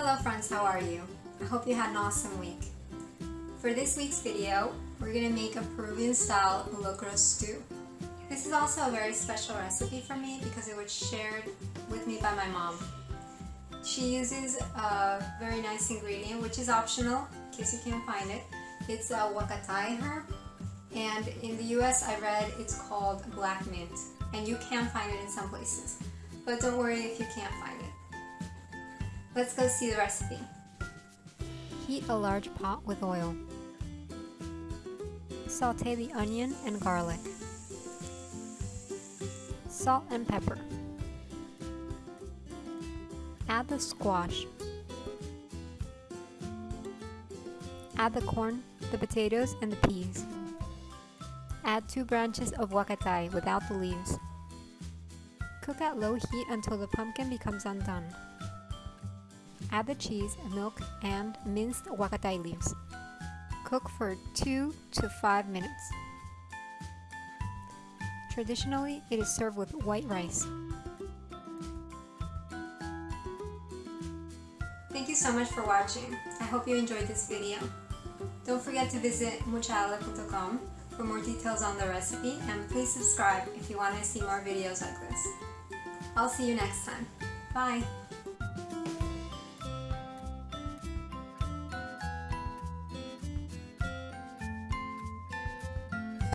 Hello friends, how are you? I hope you had an awesome week. For this week's video, we're going to make a Peruvian style locro stew. This is also a very special recipe for me because it was shared with me by my mom. She uses a very nice ingredient which is optional in case you can't find it. It's a huacatay herb and in the US I read it's called black mint and you can find it in some places. But don't worry if you can't find it. Let's go see the recipe. Heat a large pot with oil. Saute the onion and garlic. Salt and pepper. Add the squash. Add the corn, the potatoes, and the peas. Add two branches of huacatay without the leaves. Cook at low heat until the pumpkin becomes undone. Add the cheese, milk, and minced huacatay leaves. Cook for 2 to 5 minutes. Traditionally, it is served with white rice. Thank you so much for watching. I hope you enjoyed this video. Don't forget to visit muchaala.com for more details on the recipe and please subscribe if you want to see more videos like this. I'll see you next time. Bye!